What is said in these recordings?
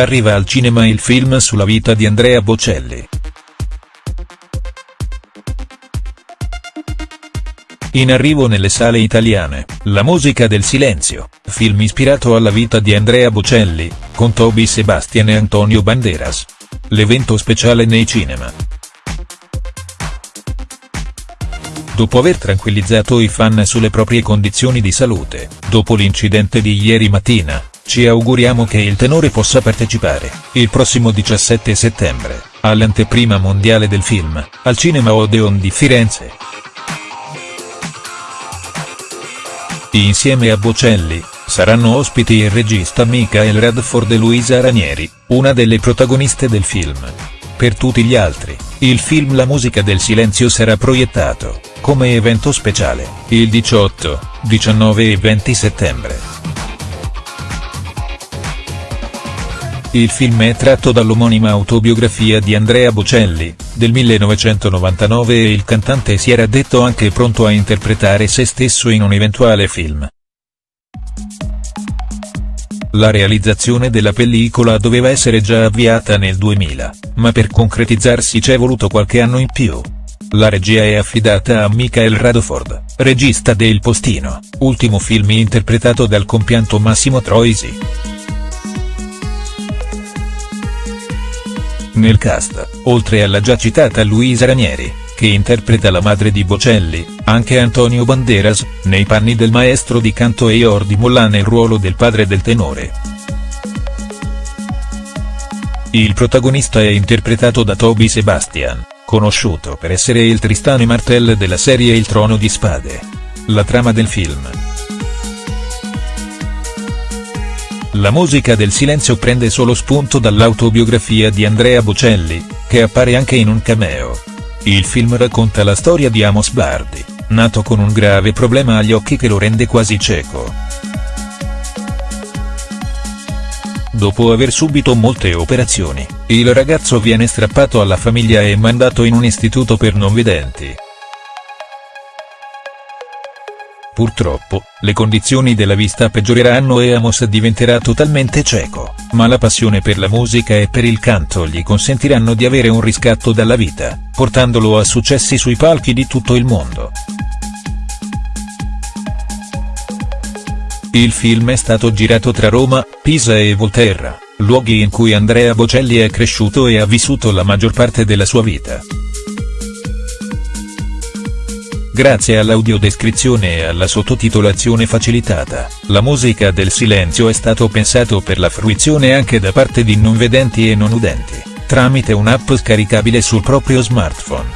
arriva al cinema il film sulla vita di Andrea Bocelli. In arrivo nelle sale italiane, La musica del silenzio, film ispirato alla vita di Andrea Bocelli, con Toby Sebastian e Antonio Banderas. L'evento speciale nei cinema. Dopo aver tranquillizzato i fan sulle proprie condizioni di salute, dopo l'incidente di ieri mattina, ci auguriamo che il tenore possa partecipare, il prossimo 17 settembre, all'anteprima mondiale del film, al Cinema Odeon di Firenze. Insieme a Bocelli, saranno ospiti il regista Michael Radford e Luisa Ranieri, una delle protagoniste del film. Per tutti gli altri, il film La musica del silenzio sarà proiettato, come evento speciale, il 18, 19 e 20 settembre. Il film è tratto dall'omonima autobiografia di Andrea Bocelli, del 1999 e il cantante si era detto anche pronto a interpretare se stesso in un eventuale film. La realizzazione della pellicola doveva essere già avviata nel 2000, ma per concretizzarsi c'è voluto qualche anno in più. La regia è affidata a Michael Radford, regista de Il Postino, ultimo film interpretato dal compianto Massimo Troisi. Nel cast, oltre alla già citata Luisa Ranieri, che interpreta la madre di Bocelli, anche Antonio Banderas, nei panni del maestro di canto e Jordi Molla nel ruolo del padre del tenore. Il protagonista è interpretato da Toby Sebastian, conosciuto per essere il Tristano Martell della serie Il Trono di Spade. La trama del film. La musica del silenzio prende solo spunto dall'autobiografia di Andrea Bocelli, che appare anche in un cameo. Il film racconta la storia di Amos Bardi, nato con un grave problema agli occhi che lo rende quasi cieco. Dopo aver subito molte operazioni, il ragazzo viene strappato alla famiglia e mandato in un istituto per non vedenti. Purtroppo, le condizioni della vista peggioreranno e Amos diventerà totalmente cieco, ma la passione per la musica e per il canto gli consentiranno di avere un riscatto dalla vita, portandolo a successi sui palchi di tutto il mondo. Il film è stato girato tra Roma, Pisa e Volterra, luoghi in cui Andrea Bocelli è cresciuto e ha vissuto la maggior parte della sua vita. Grazie all'audiodescrizione e alla sottotitolazione facilitata, la musica del silenzio è stato pensato per la fruizione anche da parte di non vedenti e non udenti, tramite un'app scaricabile sul proprio smartphone.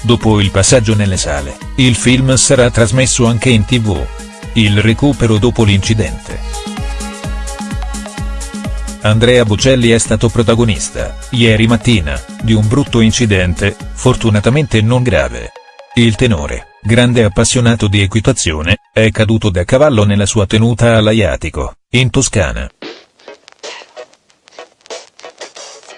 Dopo il passaggio nelle sale, il film sarà trasmesso anche in tv. Il recupero dopo l'incidente. Andrea Bocelli è stato protagonista, ieri mattina, di un brutto incidente, fortunatamente non grave. Il tenore, grande appassionato di equitazione, è caduto da cavallo nella sua tenuta all'Aiatico, in Toscana.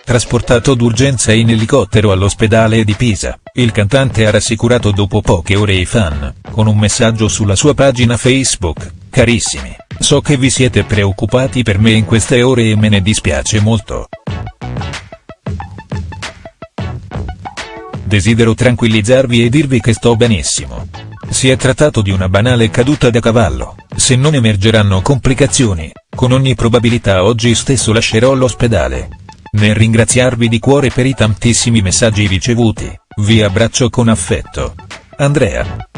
Trasportato d'urgenza in elicottero all'ospedale di Pisa, il cantante ha rassicurato dopo poche ore i fan, con un messaggio sulla sua pagina Facebook, carissimi. So che vi siete preoccupati per me in queste ore e me ne dispiace molto. Desidero tranquillizzarvi e dirvi che sto benissimo. Si è trattato di una banale caduta da cavallo, se non emergeranno complicazioni, con ogni probabilità oggi stesso lascerò l'ospedale. Nel ringraziarvi di cuore per i tantissimi messaggi ricevuti, vi abbraccio con affetto. Andrea.